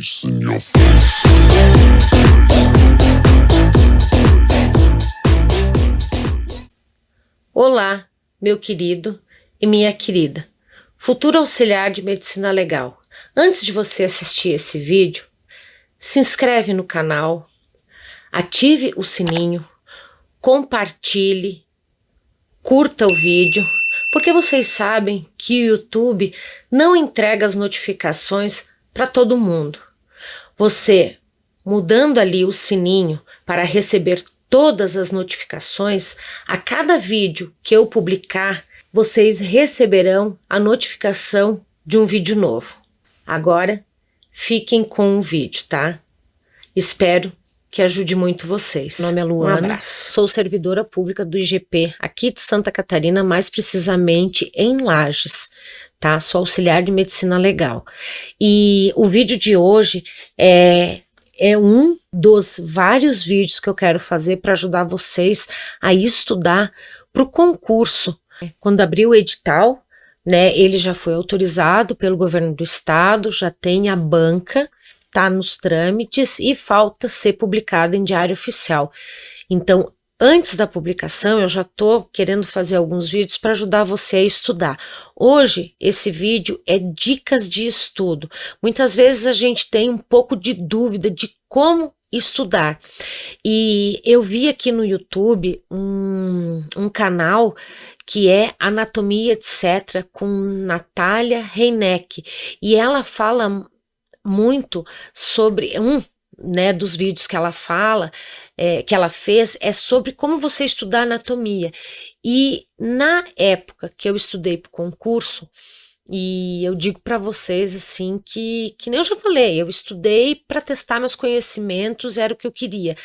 face in your face. Olá, meu querido e minha querida, futuro auxiliar de medicina legal. Antes de você assistir esse vídeo, se inscreve no canal, ative o sininho, compartilhe, curta o vídeo, porque vocês sabem que o YouTube não entrega as notificações para todo mundo. Você, mudando ali o sininho para receber todas as notificações, a cada vídeo que eu publicar, vocês receberão a notificação de um vídeo novo. Agora, fiquem com o vídeo, tá? Espero que ajude muito vocês. Meu nome é Luana, um abraço. sou servidora pública do IGP aqui de Santa Catarina, mais precisamente em Lages, tá? Sou auxiliar de medicina legal. E o vídeo de hoje é é um dos vários vídeos que eu quero fazer para ajudar vocês a estudar para o concurso. Quando abrir o edital, né, ele já foi autorizado pelo governo do estado, já tem a banca, tá nos trâmites e falta ser publicado em diário oficial. Então, Antes da publicação, eu já estou querendo fazer alguns vídeos para ajudar você a estudar. Hoje, esse vídeo é dicas de estudo. Muitas vezes a gente tem um pouco de dúvida de como estudar. E eu vi aqui no YouTube um, um canal que é Anatomia Etc. com Natália Reineck. E ela fala muito sobre um né, dos vídeos que ela fala, é, que ela fez, é sobre como você estudar anatomia. E na época que eu estudei para o concurso, e eu digo para vocês assim que, que nem eu já falei, eu estudei para testar meus conhecimentos, era o que eu queria.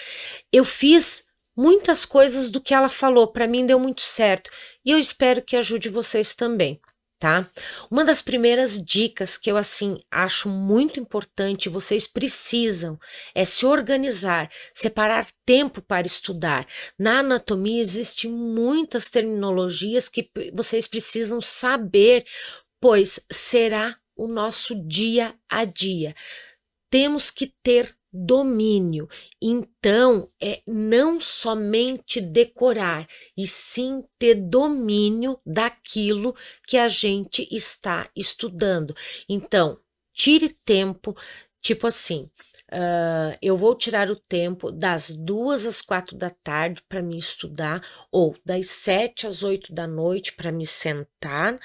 Eu fiz muitas coisas do que ela falou, para mim deu muito certo, e eu espero que ajude vocês também tá? Uma das primeiras dicas que eu assim acho muito importante, vocês precisam é se organizar, separar tempo para estudar. Na anatomia existem muitas terminologias que vocês precisam saber, pois será o nosso dia a dia. Temos que ter domínio. Então, é não somente decorar, e sim ter domínio daquilo que a gente está estudando. Então, tire tempo, tipo assim, Uh, eu vou tirar o tempo das duas às quatro da tarde para me estudar, ou das sete às oito da noite para me sentar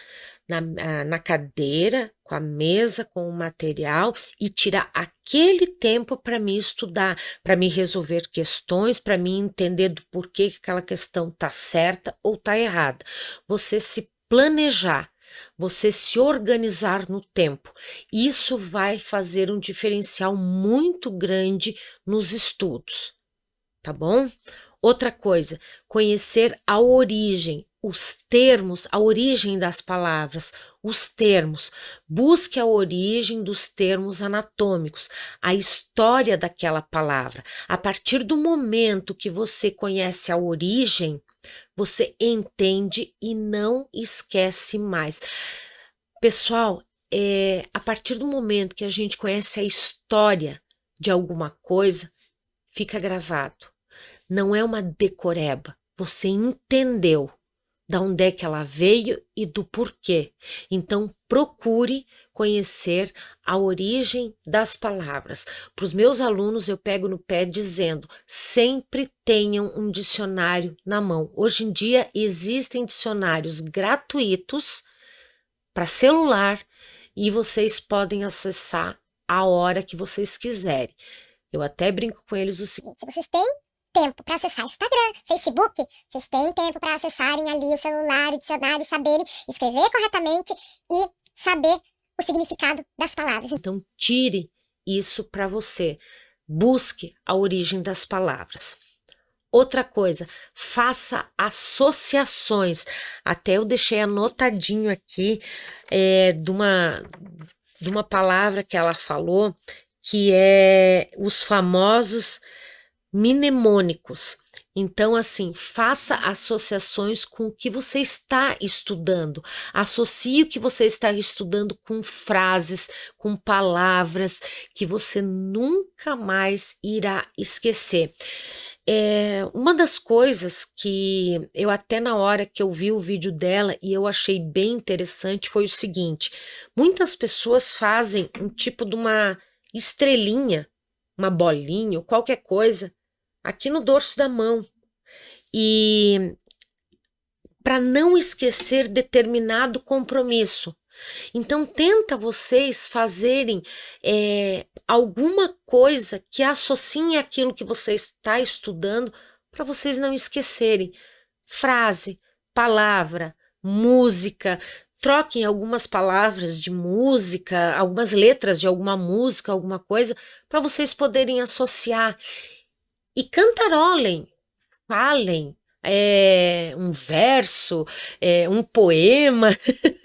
na, uh, na cadeira, com a mesa, com o material e tirar aquele tempo para me estudar, para me resolver questões, para me entender do porquê que aquela questão está certa ou está errada. Você se planejar você se organizar no tempo. Isso vai fazer um diferencial muito grande nos estudos, tá bom? Outra coisa, conhecer a origem, os termos, a origem das palavras, os termos. Busque a origem dos termos anatômicos, a história daquela palavra. A partir do momento que você conhece a origem, você entende e não esquece mais. Pessoal, é, a partir do momento que a gente conhece a história de alguma coisa, fica gravado. Não é uma decoreba. Você entendeu da onde é que ela veio e do porquê. Então, procure conhecer a origem das palavras. Para os meus alunos, eu pego no pé dizendo, sempre tenham um dicionário na mão. Hoje em dia, existem dicionários gratuitos para celular e vocês podem acessar a hora que vocês quiserem. Eu até brinco com eles o seguinte, se vocês têm tempo para acessar Instagram, Facebook, vocês têm tempo para acessarem ali o celular, o dicionário, saberem escrever corretamente e saber o significado das palavras. Então, tire isso para você. Busque a origem das palavras. Outra coisa, faça associações. Até eu deixei anotadinho aqui é, de, uma, de uma palavra que ela falou, que é os famosos mnemônicos. Então, assim, faça associações com o que você está estudando. Associe o que você está estudando com frases, com palavras que você nunca mais irá esquecer. É, uma das coisas que eu até na hora que eu vi o vídeo dela e eu achei bem interessante foi o seguinte: muitas pessoas fazem um tipo de uma estrelinha, uma bolinha ou qualquer coisa aqui no dorso da mão. E para não esquecer determinado compromisso. Então tenta vocês fazerem é, alguma coisa que associe aquilo que você está estudando para vocês não esquecerem. Frase, palavra, música, troquem algumas palavras de música, algumas letras de alguma música, alguma coisa, para vocês poderem associar e cantarolem, falem é, um verso, é, um poema,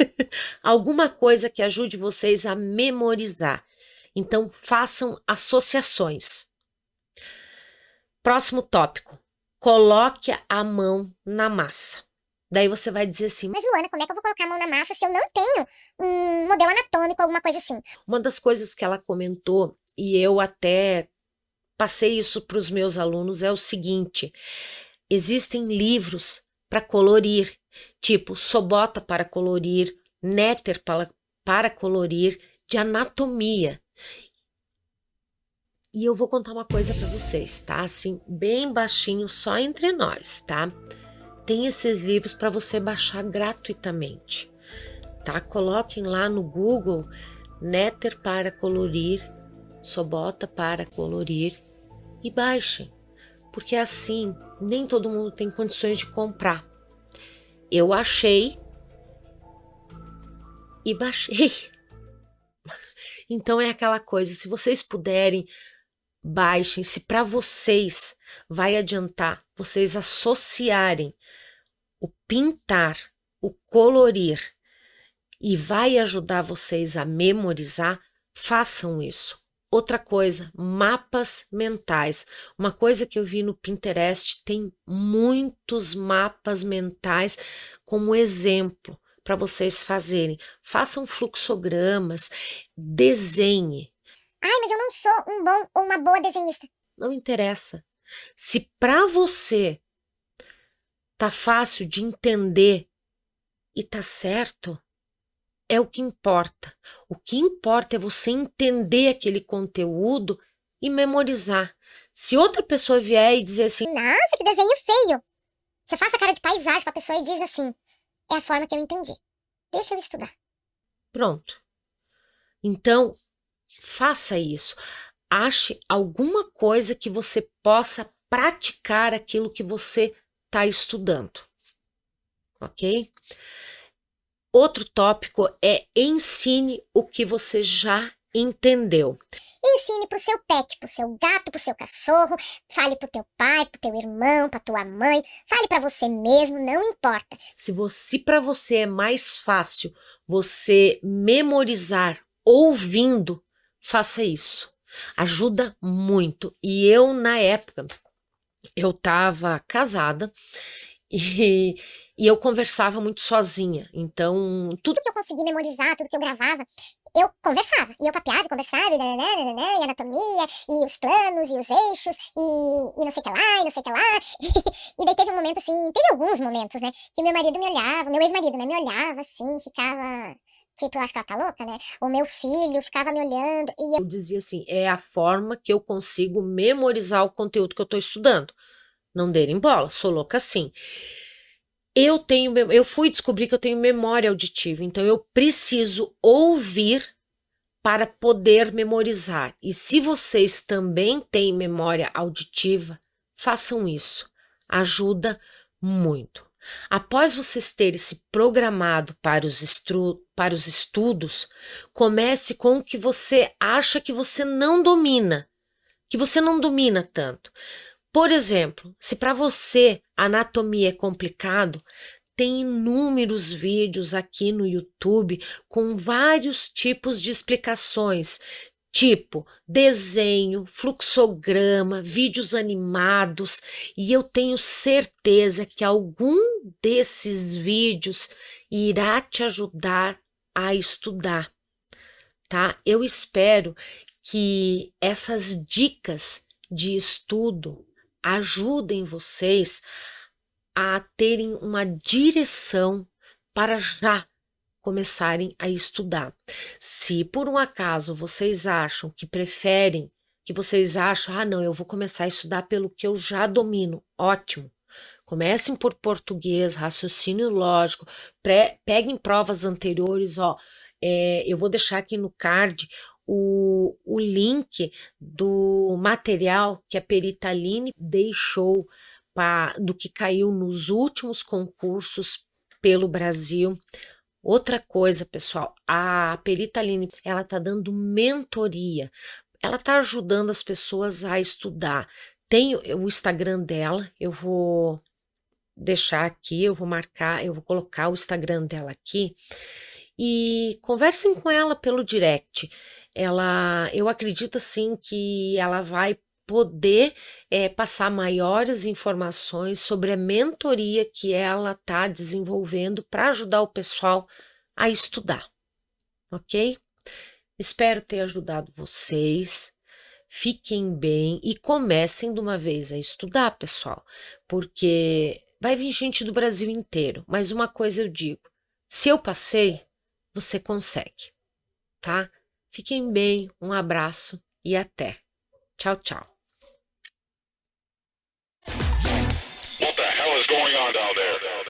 alguma coisa que ajude vocês a memorizar. Então, façam associações. Próximo tópico: coloque a mão na massa. Daí você vai dizer assim: Mas Luana, como é que eu vou colocar a mão na massa se eu não tenho um modelo anatômico, alguma coisa assim? Uma das coisas que ela comentou, e eu até passei isso para os meus alunos é o seguinte: existem livros para colorir, tipo Sobota para colorir, Néter para, para colorir, de anatomia. E eu vou contar uma coisa para vocês, tá? Assim, bem baixinho, só entre nós, tá? Tem esses livros para você baixar gratuitamente, tá? Coloquem lá no Google Néter para colorir, Sobota para colorir e baixem, porque assim nem todo mundo tem condições de comprar. Eu achei e baixei. Então é aquela coisa, se vocês puderem, baixem, se para vocês vai adiantar vocês associarem o pintar, o colorir e vai ajudar vocês a memorizar, façam isso. Outra coisa, mapas mentais. Uma coisa que eu vi no Pinterest tem muitos mapas mentais como exemplo para vocês fazerem. Façam fluxogramas, desenhe. Ai, mas eu não sou um bom ou uma boa desenhista. Não interessa. Se para você tá fácil de entender e tá certo, é o que importa. O que importa é você entender aquele conteúdo e memorizar. Se outra pessoa vier e dizer assim: Nossa, que desenho feio! Você faz a cara de paisagem para a pessoa e diz assim: É a forma que eu entendi. Deixa eu estudar. Pronto. Então, faça isso. Ache alguma coisa que você possa praticar aquilo que você está estudando. Ok? Outro tópico é ensine o que você já entendeu. Ensine pro seu pet, pro seu gato, pro seu cachorro, fale pro teu pai, pro teu irmão, pra tua mãe, fale para você mesmo, não importa. Se você para você é mais fácil você memorizar ouvindo, faça isso. Ajuda muito. E eu na época eu estava casada e, e eu conversava muito sozinha. Então, tudo que eu consegui memorizar, tudo que eu gravava, eu conversava. E eu papeava, conversava, e, e anatomia, e os planos, e os eixos, e, e não sei o que lá, e não sei o que lá. e daí teve um momento assim, teve alguns momentos, né? Que meu marido me olhava, meu ex-marido, né? Me olhava assim, ficava. Tipo, eu acho que ela tá louca, né? O meu filho ficava me olhando e eu dizia assim, é a forma que eu consigo memorizar o conteúdo que eu tô estudando. Não derem bola, sou louca assim. Eu tenho, eu fui descobrir que eu tenho memória auditiva, então eu preciso ouvir para poder memorizar. E se vocês também têm memória auditiva, façam isso. Ajuda muito. Após vocês terem se programado para os, para os estudos, comece com o que você acha que você não domina, que você não domina tanto. Por exemplo, se para você anatomia é complicado, tem inúmeros vídeos aqui no YouTube com vários tipos de explicações, tipo desenho, fluxograma, vídeos animados, e eu tenho certeza que algum desses vídeos irá te ajudar a estudar, tá? Eu espero que essas dicas de estudo ajudem vocês a terem uma direção para já começarem a estudar. Se por um acaso vocês acham que preferem, que vocês acham, ah, não, eu vou começar a estudar pelo que eu já domino, ótimo. Comecem por português, raciocínio lógico, pré, peguem provas anteriores, ó. É, eu vou deixar aqui no card o, o link do material que a Peritaline deixou pra, do que caiu nos últimos concursos pelo Brasil. Outra coisa, pessoal, a Peritaline, ela tá dando mentoria, ela tá ajudando as pessoas a estudar. Tem o Instagram dela, eu vou deixar aqui, eu vou marcar, eu vou colocar o Instagram dela aqui e conversem com ela pelo direct. Ela, eu acredito assim que ela vai poder é, passar maiores informações sobre a mentoria que ela está desenvolvendo para ajudar o pessoal a estudar, ok? Espero ter ajudado vocês. Fiquem bem e comecem de uma vez a estudar, pessoal, porque vai vir gente do Brasil inteiro. Mas uma coisa eu digo: se eu passei, você consegue, tá? Fiquem bem, um abraço e até. Tchau, tchau.